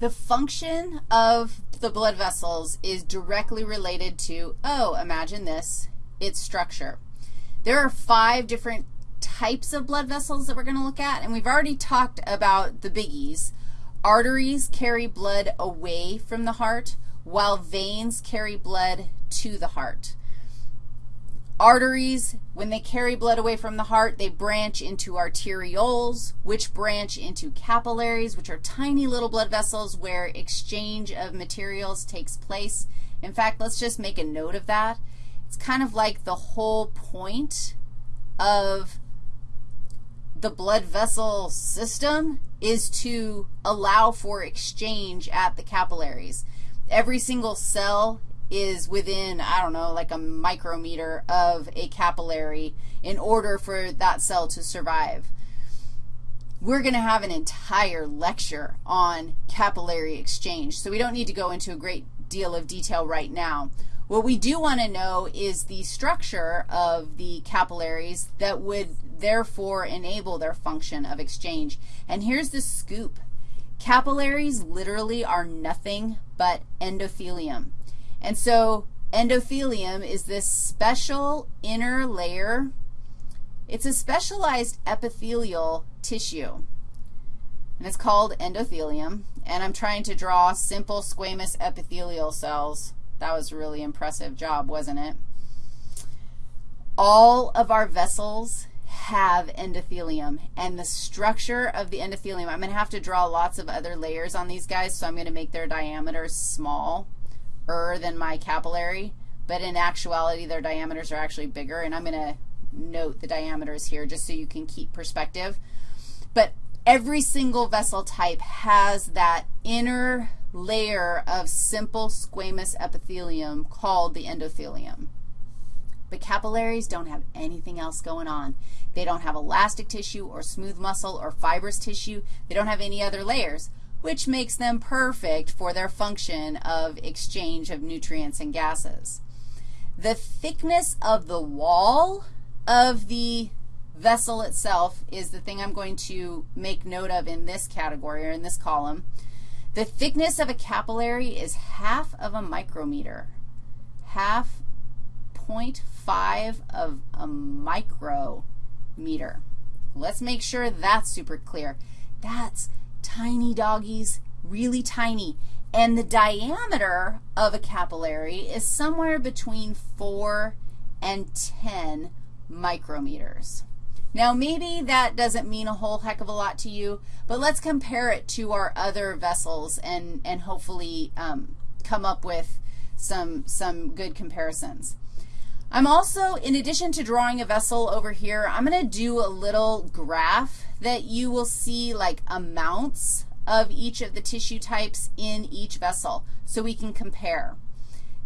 The function of the blood vessels is directly related to, oh, imagine this, its structure. There are five different types of blood vessels that we're going to look at, and we've already talked about the biggies. Arteries carry blood away from the heart, while veins carry blood to the heart. Arteries, when they carry blood away from the heart, they branch into arterioles, which branch into capillaries, which are tiny little blood vessels where exchange of materials takes place. In fact, let's just make a note of that. It's kind of like the whole point of the blood vessel system is to allow for exchange at the capillaries. Every single cell is within, I don't know, like a micrometer of a capillary in order for that cell to survive. We're going to have an entire lecture on capillary exchange, so we don't need to go into a great deal of detail right now. What we do want to know is the structure of the capillaries that would therefore enable their function of exchange. And here's the scoop. Capillaries literally are nothing but endothelium. And so endothelium is this special inner layer. It's a specialized epithelial tissue, and it's called endothelium. And I'm trying to draw simple squamous epithelial cells. That was a really impressive job, wasn't it? All of our vessels have endothelium, and the structure of the endothelium, I'm going to have to draw lots of other layers on these guys, so I'm going to make their diameters small than my capillary, but in actuality, their diameters are actually bigger, and I'm going to note the diameters here just so you can keep perspective. But every single vessel type has that inner layer of simple squamous epithelium called the endothelium. But capillaries don't have anything else going on. They don't have elastic tissue or smooth muscle or fibrous tissue. They don't have any other layers which makes them perfect for their function of exchange of nutrients and gases. The thickness of the wall of the vessel itself is the thing I'm going to make note of in this category or in this column. The thickness of a capillary is half of a micrometer, half 0.5 of a micrometer. Let's make sure that's super clear. That's tiny doggies, really tiny. And the diameter of a capillary is somewhere between 4 and 10 micrometers. Now, maybe that doesn't mean a whole heck of a lot to you, but let's compare it to our other vessels and, and hopefully um, come up with some, some good comparisons. I'm also, in addition to drawing a vessel over here, I'm going to do a little graph that you will see like amounts of each of the tissue types in each vessel so we can compare.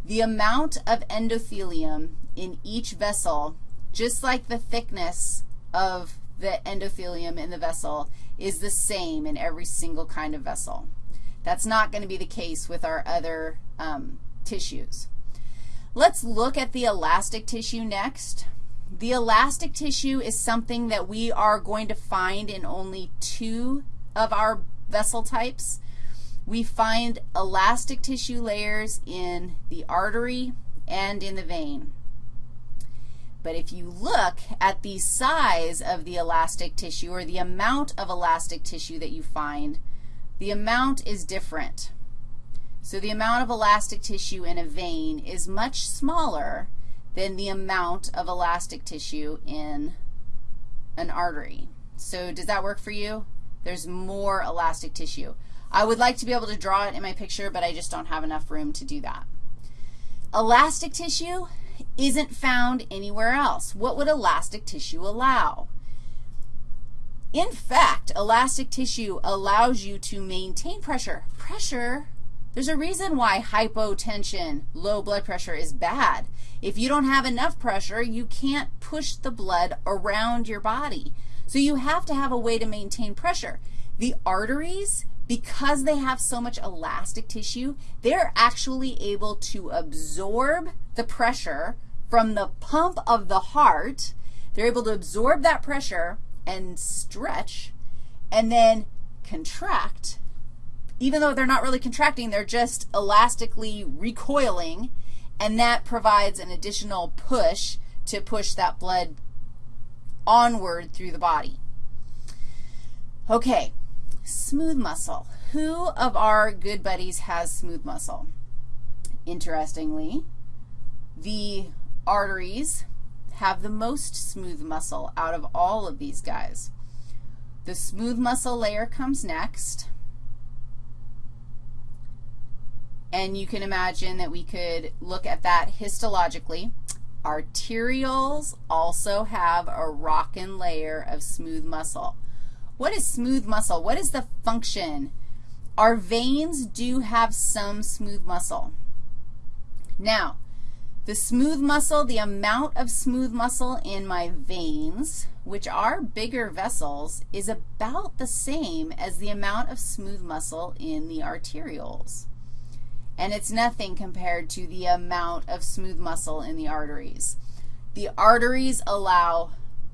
The amount of endothelium in each vessel, just like the thickness of the endothelium in the vessel, is the same in every single kind of vessel. That's not going to be the case with our other um, tissues. Let's look at the elastic tissue next. The elastic tissue is something that we are going to find in only two of our vessel types. We find elastic tissue layers in the artery and in the vein. But if you look at the size of the elastic tissue or the amount of elastic tissue that you find, the amount is different. So the amount of elastic tissue in a vein is much smaller than the amount of elastic tissue in an artery. So does that work for you? There's more elastic tissue. I would like to be able to draw it in my picture, but I just don't have enough room to do that. Elastic tissue isn't found anywhere else. What would elastic tissue allow? In fact, elastic tissue allows you to maintain pressure. Pressure there's a reason why hypotension, low blood pressure, is bad. If you don't have enough pressure, you can't push the blood around your body. So you have to have a way to maintain pressure. The arteries, because they have so much elastic tissue, they're actually able to absorb the pressure from the pump of the heart. They're able to absorb that pressure and stretch and then contract even though they're not really contracting, they're just elastically recoiling, and that provides an additional push to push that blood onward through the body. Okay, smooth muscle. Who of our good buddies has smooth muscle? Interestingly, the arteries have the most smooth muscle out of all of these guys. The smooth muscle layer comes next. And you can imagine that we could look at that histologically. Arterioles also have a rockin' layer of smooth muscle. What is smooth muscle? What is the function? Our veins do have some smooth muscle. Now, the smooth muscle, the amount of smooth muscle in my veins, which are bigger vessels, is about the same as the amount of smooth muscle in the arterioles. And it's nothing compared to the amount of smooth muscle in the arteries. The arteries allow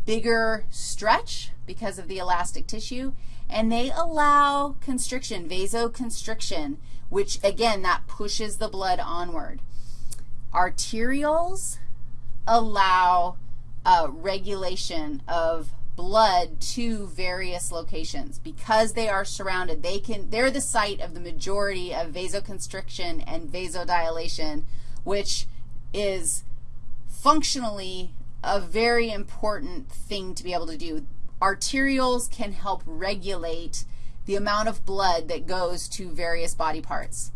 bigger stretch because of the elastic tissue, and they allow constriction, vasoconstriction, which, again, that pushes the blood onward. Arterioles allow uh, regulation of blood to various locations. Because they are surrounded, they can, they're the site of the majority of vasoconstriction and vasodilation, which is functionally a very important thing to be able to do. Arterioles can help regulate the amount of blood that goes to various body parts.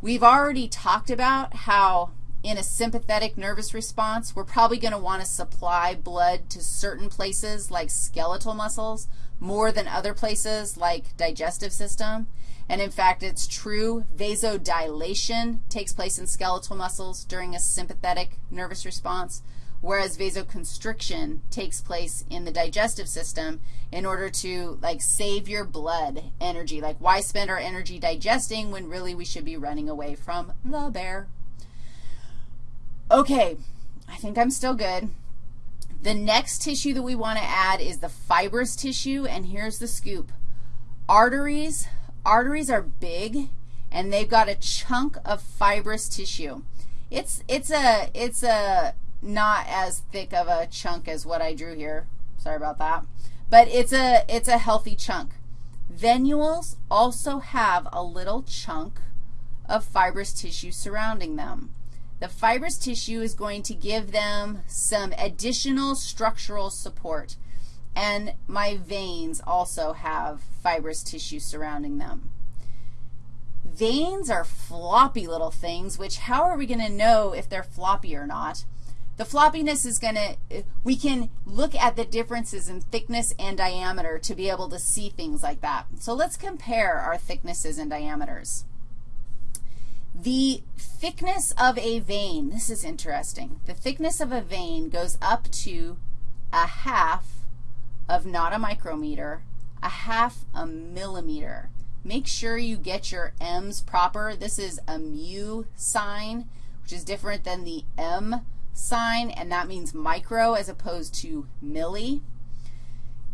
We've already talked about how in a sympathetic nervous response, we're probably going to want to supply blood to certain places like skeletal muscles more than other places like digestive system. And in fact, it's true, vasodilation takes place in skeletal muscles during a sympathetic nervous response, whereas vasoconstriction takes place in the digestive system in order to, like, save your blood energy. Like, why spend our energy digesting when really we should be running away from the bear? Okay, I think I'm still good. The next tissue that we want to add is the fibrous tissue, and here's the scoop. Arteries, arteries are big, and they've got a chunk of fibrous tissue. It's, it's, a, it's a not as thick of a chunk as what I drew here. Sorry about that. But it's a, it's a healthy chunk. Venules also have a little chunk of fibrous tissue surrounding them. The fibrous tissue is going to give them some additional structural support. And my veins also have fibrous tissue surrounding them. Veins are floppy little things, which how are we going to know if they're floppy or not? The floppiness is going to, we can look at the differences in thickness and diameter to be able to see things like that. So let's compare our thicknesses and diameters. The thickness of a vein, this is interesting. The thickness of a vein goes up to a half of not a micrometer, a half a millimeter. Make sure you get your m's proper. This is a mu sign, which is different than the m sign, and that means micro as opposed to milli.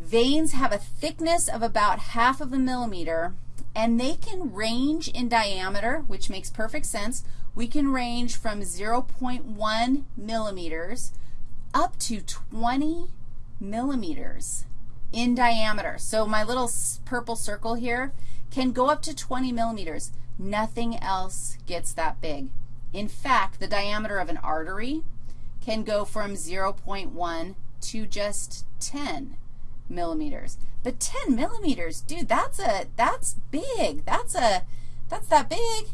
Veins have a thickness of about half of a millimeter, and they can range in diameter, which makes perfect sense. We can range from 0.1 millimeters up to 20 millimeters in diameter. So my little purple circle here can go up to 20 millimeters. Nothing else gets that big. In fact, the diameter of an artery can go from 0.1 to just 10 millimeters. But 10 millimeters, dude, that's a, that's big. That's a, that's that big.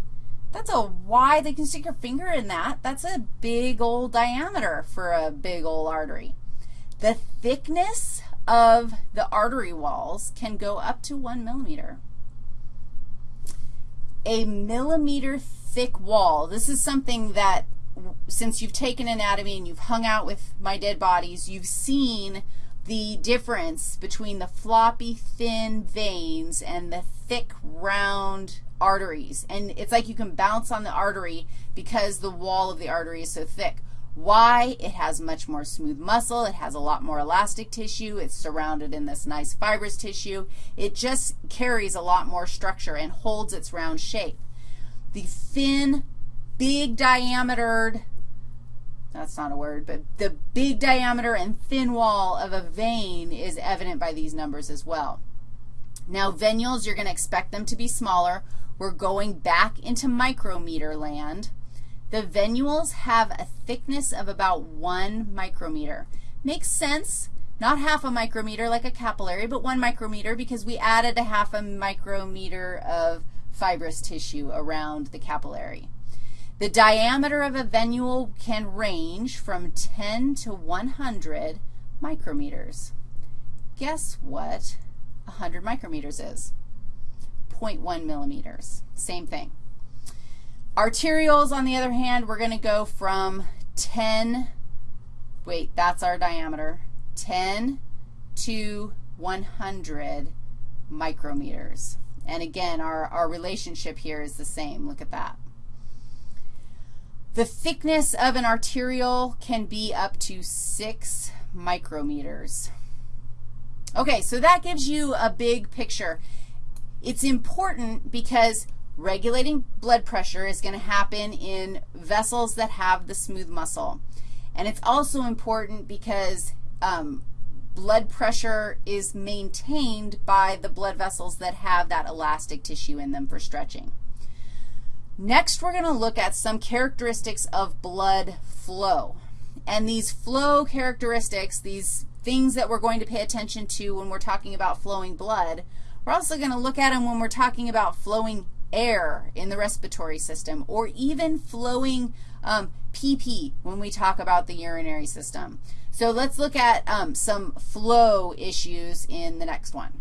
That's a wide, they can stick your finger in that. That's a big old diameter for a big old artery. The thickness of the artery walls can go up to one millimeter. A millimeter thick wall, this is something that since you've taken anatomy and you've hung out with my dead bodies, you've seen the difference between the floppy, thin veins and the thick, round arteries. And it's like you can bounce on the artery because the wall of the artery is so thick. Why? It has much more smooth muscle. It has a lot more elastic tissue. It's surrounded in this nice fibrous tissue. It just carries a lot more structure and holds its round shape. The thin, big diametered, that's not a word, but the big diameter and thin wall of a vein is evident by these numbers as well. Now, venules, you're going to expect them to be smaller. We're going back into micrometer land. The venules have a thickness of about 1 micrometer. Makes sense. Not half a micrometer like a capillary, but 1 micrometer because we added a half a micrometer of fibrous tissue around the capillary. The diameter of a venule can range from 10 to 100 micrometers. Guess what 100 micrometers is? 0.1 millimeters. Same thing. Arterioles, on the other hand, we're going to go from 10, wait, that's our diameter, 10 to 100 micrometers. And again, our, our relationship here is the same. Look at that. The thickness of an arteriole can be up to 6 micrometers. Okay, so that gives you a big picture. It's important because regulating blood pressure is going to happen in vessels that have the smooth muscle. And it's also important because um, blood pressure is maintained by the blood vessels that have that elastic tissue in them for stretching. Next, we're going to look at some characteristics of blood flow. And these flow characteristics, these things that we're going to pay attention to when we're talking about flowing blood, we're also going to look at them when we're talking about flowing air in the respiratory system or even flowing um, PP when we talk about the urinary system. So let's look at um, some flow issues in the next one.